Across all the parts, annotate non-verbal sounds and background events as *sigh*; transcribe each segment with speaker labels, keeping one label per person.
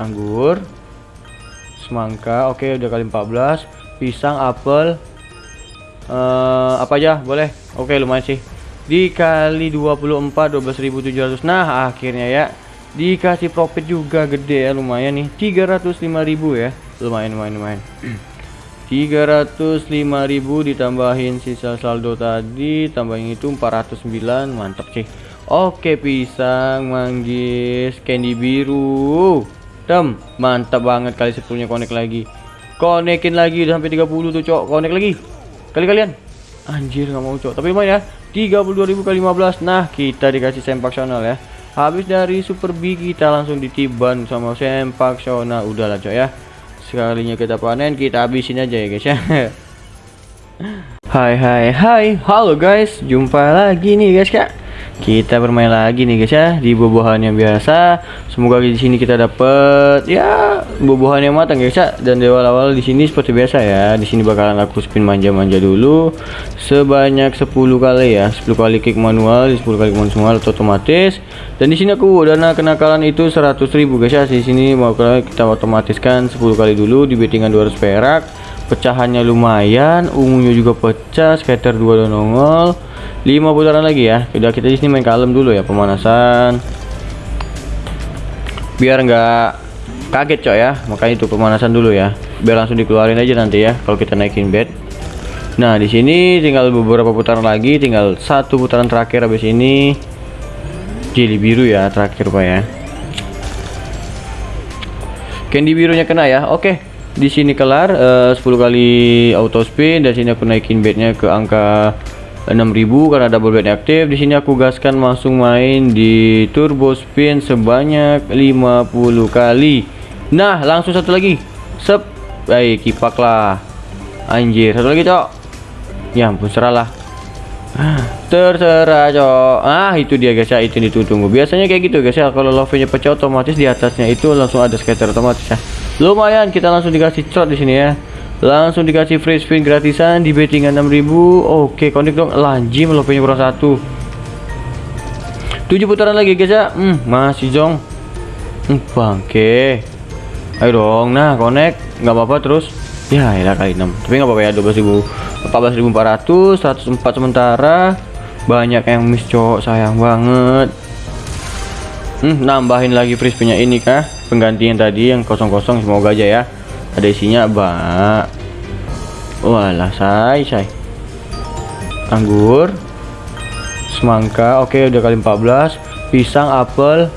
Speaker 1: anggur semangka oke udah kali 14 pisang apel uh, apa aja? Boleh? Oke lumayan sih. Dikali 24 12.700 nah akhirnya ya dikasih profit juga gede ya lumayan nih. 305.000 ya. Lumayan lumayan lumayan. *clears throat* 305.000 ditambahin sisa saldo tadi tambahin itu 409 mantap sih. Oke pisang manggis candy biru tem mantap banget kali 10 nya connect lagi. Konekin lagi udah sampai 30 tuh cok. Connect lagi. Kali kalian. Anjir nggak mau cok. Tapi lumayan ya. 32.000 kali 15 nah kita dikasih sempak channel ya. Habis dari super big kita langsung ditiban sama sempak udah udahlah cok ya. Sekalinya kita panen kita habisin aja ya guys ya. *laughs* Hai hai hai. Halo guys. Jumpa lagi nih guys kak kita bermain lagi nih guys ya di buah yang biasa. Semoga di sini kita dapat ya buah yang matang guys ya. Dan di awal-awal di sini seperti biasa ya. Di sini bakalan aku spin manja-manja dulu. Sebanyak 10 kali ya. 10 kali kick manual 10 kali manual atau otomatis. Dan di sini aku dana kenakalan itu 100.000 guys ya. Di sini mau kita otomatiskan 10 kali dulu di bettingan 200 perak pecahannya lumayan ungunya juga pecah scatter 2 dan nongol. 5 putaran lagi ya. Udah kita di sini main kalem dulu ya pemanasan. Biar nggak kaget coy ya. Makanya itu pemanasan dulu ya. Biar langsung dikeluarin aja nanti ya kalau kita naikin bed nah di sini tinggal beberapa putaran lagi tinggal satu putaran terakhir habis ini. Jeli biru ya terakhir pak ya. Candy birunya kena ya. Oke di sini kelar uh, 10 kali auto spin. Dan sini aku naikin bednya ke angka 6000 karena double bed aktif. Di sini aku gaskan langsung main di turbo spin sebanyak 50 kali. Nah langsung satu lagi. Sep. Baik kipak lah. Anjir satu lagi cok. Ya ampun serah lah. Terserah cok. Ah itu dia guys. Ya itu ditunggu. Biasanya kayak gitu guys. Ya kalau love pecah otomatis di atasnya itu langsung ada scatter otomatis ya lumayan kita langsung dikasih shot di sini ya. Langsung dikasih free spin gratisan di bettingan 6000 oke connect dong. Lanjim punya kurang satu. 7 putaran lagi guys ya. Hmm, masih jong. Hmm, bangke. Ayo dong. Nah connect. Nggak apa-apa terus. Ya ya kali 6 tapi nggak apa-apa ya 12.000 14.400 104 sementara. Banyak yang miss cowok. Sayang banget. Hmm, nambahin lagi free spinnya ini kah penggantian tadi yang kosong-kosong semoga aja ya. Ada isinya bak walah say say. Anggur semangka oke udah kali 14 pisang apel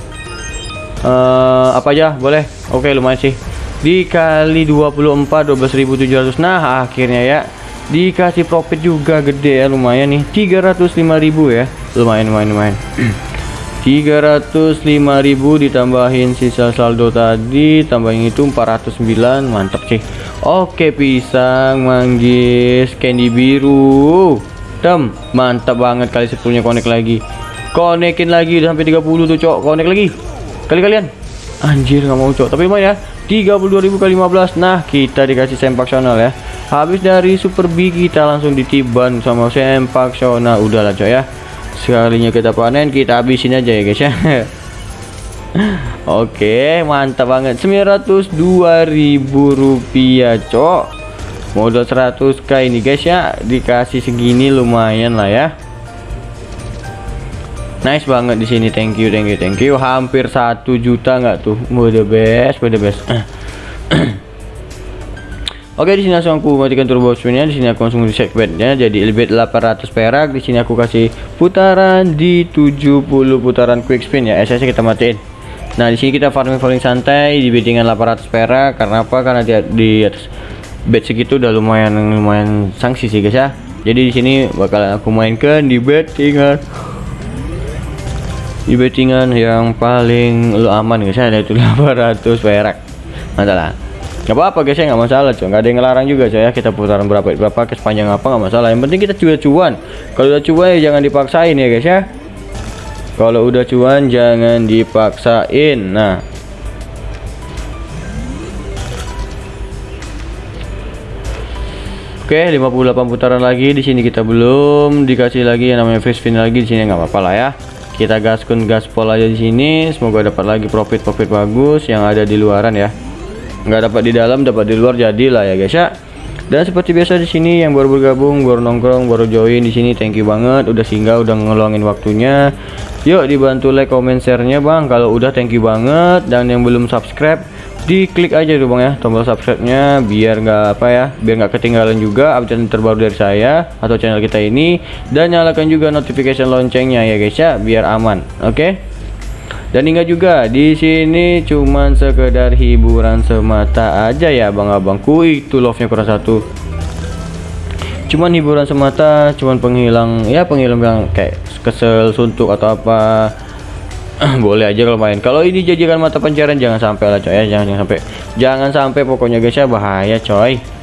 Speaker 1: uh, apa aja? Boleh? Oke lumayan sih. Dikali 24 12.700 nah akhirnya ya dikasih profit juga gede ya lumayan nih. 305.000 ya. Lumayan lumayan lumayan *clears throat* 305.000 ditambahin sisa saldo tadi tambahin itu 409 mantap sih oke pisang manggis candy biru. Tem mantap banget kali 10 nya connect lagi. Konekin lagi udah sampai 30 tuh cok. Connect lagi. Kali kalian. Anjir nggak mau cok. Tapi lumayan ya 32.000 kali 15 nah kita dikasih sempak channel ya. Habis dari super big kita langsung ditiban sama sempak udah udahlah cok ya sekalinya kita panen kita habisin aja ya guys ya. *laughs* Oke mantap banget. 902.000 rupiah cok. Modal 100k ini guys ya. Dikasih segini lumayan lah ya. Nice banget di sini. Thank you thank you thank you. Hampir satu juta nggak tuh? The best the best Oke di sini langsung aku matikan turbo spinnya. Di sini aku langsung reset bednya jadi lebih 800 perak. Di sini aku kasih putaran di 70 putaran quick spin ya. SS kita matiin. Nah di sini kita farming farming santai di bettingan 800 perak. Karena apa? Karena di, di atas bed segitu udah lumayan lumayan sanksi sih guys ya. Jadi di sini bakal aku mainkan di bettingan. Di bettingan yang paling lu aman guys ya. Itu 800 perak. Mantap lah nggak apa-apa guys ya nggak masalah cuy nggak ada yang ngelarang juga cuy ya. Kita putaran berapa berapa ke sepanjang apa nggak masalah. Yang penting kita juga cuan kalau udah cuan ya jangan dipaksain ya guys ya. Kalau udah cuan jangan dipaksain. Nah. Oke, 58 putaran lagi. Di sini kita belum dikasih lagi yang namanya free spin lagi. Di sini nggak apa-apa lah ya. kita gaskun gaspol aja di sini. Semoga dapat lagi profit profit bagus yang ada di luaran ya nggak dapat di dalam dapat di luar jadilah ya guys ya. Dan seperti biasa di sini yang baru bergabung baru nongkrong baru join di sini thank you banget. Udah singgah udah ngeluangin waktunya. Yuk dibantu like comment share nya bang. Kalau udah thank you banget. Dan yang belum subscribe diklik aja dulu bang ya tombol subscribe nya biar nggak apa ya biar nggak ketinggalan juga update terbaru dari saya atau channel kita ini. Dan nyalakan juga notification loncengnya ya guys ya biar aman oke? okay? Dan ingat juga di sini cuman sekedar hiburan semata aja ya bang abangku itu love nya kurang satu. Cuman hiburan semata cuman penghilang ya penghilang yang kayak kesel suntuk atau apa *clears throat* boleh aja kalau main. Kalau ini jadikan mata pencarian jangan sampai lah coy. Ya jangan, jangan sampai jangan sampai pokoknya guys ya bahaya coy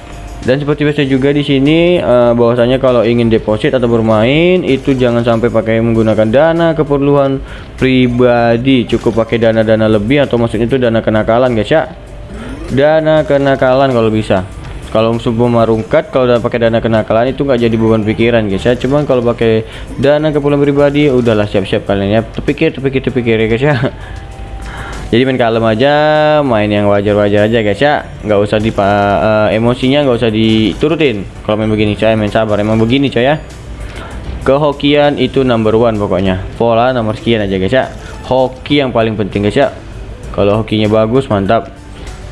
Speaker 1: dan seperti biasa juga di sini uh, bahwasanya kalau ingin deposit atau bermain itu jangan sampai pakai menggunakan dana keperluan pribadi. Cukup pakai dana-dana lebih atau maksudnya itu dana kenakalan guys ya. Dana kenakalan kalau bisa. Kalau sebelum marungkat kalau udah pakai dana kenakalan itu nggak jadi beban pikiran guys ya. Cuman kalau pakai dana keperluan pribadi udahlah siap-siap kalian ya. Terpikir terpikir terpikir ya guys ya *laughs* jadi main kalem aja main yang wajar-wajar aja guys ya. Nggak usah di uh, emosinya nggak usah diturutin. Kalau main begini coy main sabar. Emang begini coy ya. Kehokian itu number one pokoknya. Pola nomor sekian aja guys ya. Hoki yang paling penting guys ya. Kalau hokinya bagus mantap.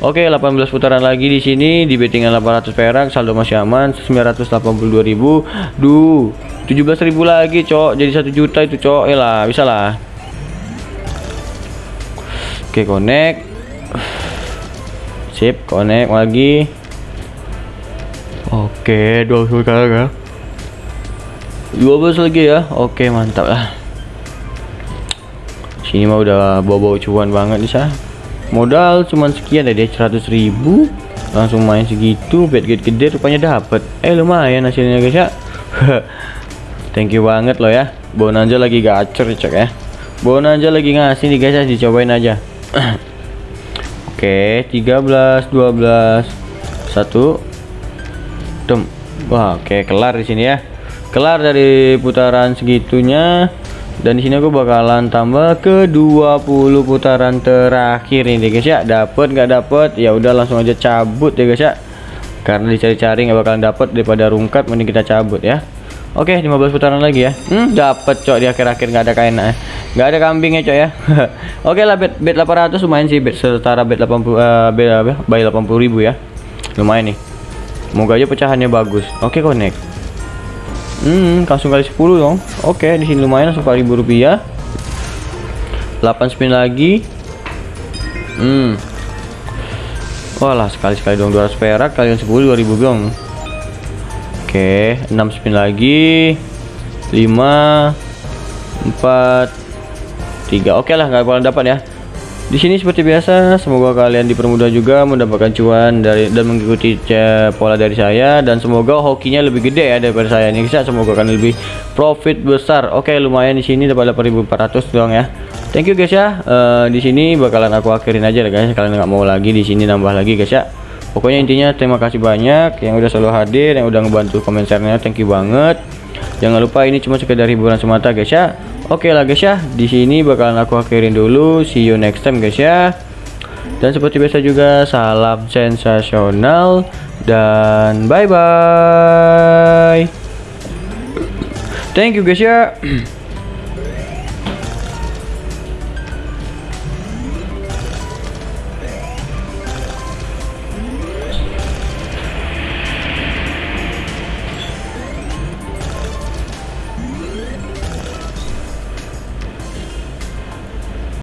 Speaker 1: Oke, 18 putaran lagi di sini. Di bettingan 800 perak, saldo masih aman. 982.000. Duh, 17.000 lagi, Cok. Jadi 1 juta itu, Cok. Ya lah, bisa lah. Oke, connect. Sip, connect lagi. Oke, 20 kali ya. 12 lagi ya. Oke, mantap lah. Sini mah udah bawa-bawa cuan banget nih, Sah modal cuman sekian deh 100 ribu langsung main segitu bet gede gede rupanya dapet eh lumayan hasilnya guys ya *laughs* thank you banget loh ya bonanza lagi gacor cek ya bonanza lagi ngasih nih guys ya dicobain aja oke 13 12 satu. Dem wah oke kelar di sini ya. Kelar dari putaran segitunya. Dan di sini aku bakalan tambah ke 20 putaran terakhir ini guys ya. Dapat nggak dapat ya udah langsung aja cabut ya guys ya. Karena dicari-cari nggak bakalan dapat daripada rungkat mending kita cabut ya Oke 15 putaran lagi ya hmm, dapat cok di akhir-akhir nggak ada kain eh. nggak ada kambingnya cok ya *laughs* Oke lah bet bet 800 lumayan sih bet setara bet 80 uh, bet apa bay 80 ribu ya lumayan nih semoga aja pecahannya bagus oke connect Hmm, langsung kali 10 dong. Oke, di sini lumayan langsung kali rupiah. 8 spin lagi. Hmm. Walah, sekali-sekali dong 200 perak kalian 10 2000 dong. Oke, 6 spin lagi. 5 4 3. Oke lah, nggak bakalan dapat ya. Di sini seperti biasa, semoga kalian dipermudah juga mendapatkan cuan dari dan mengikuti pola dari saya dan semoga hokinya lebih gede ya daripada saya ini bisa semoga kalian lebih profit besar. Oke, lumayan di sini dapat 8400 doang ya. Thank you guys ya. Uh, di sini bakalan aku akhirin aja lah guys. Kalian nggak mau lagi di sini nambah lagi guys ya. Pokoknya intinya terima kasih banyak yang udah selalu hadir, yang udah ngebantu komentarnya. Thank you banget. Jangan lupa ini cuma sekedar hiburan semata guys ya. Oke lah guys ya, di sini bakalan aku akhirin dulu. See you next time guys ya. Dan seperti biasa juga salam sensasional dan bye bye. Thank you guys ya. *clears throat*